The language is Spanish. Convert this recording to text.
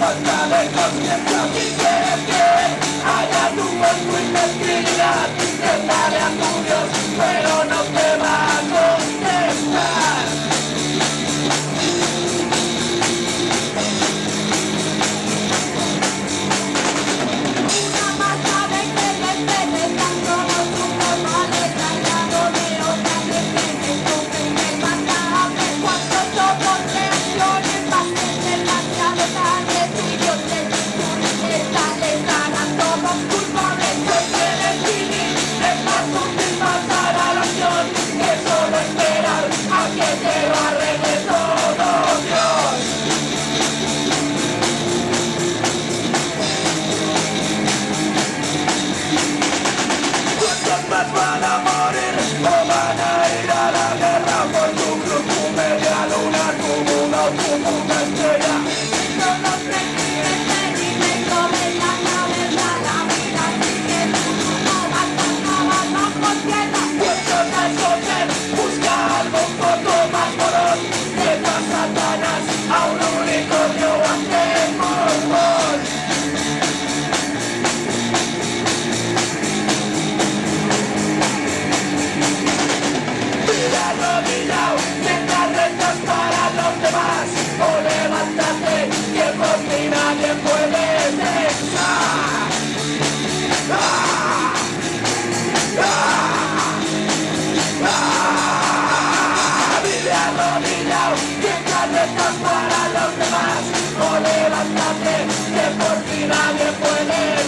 falta de conciencia si quieres que haga tu voz muy tranquilidad, que a tu Dios Thank you. para los demás, o levántate, que por ti nadie puede.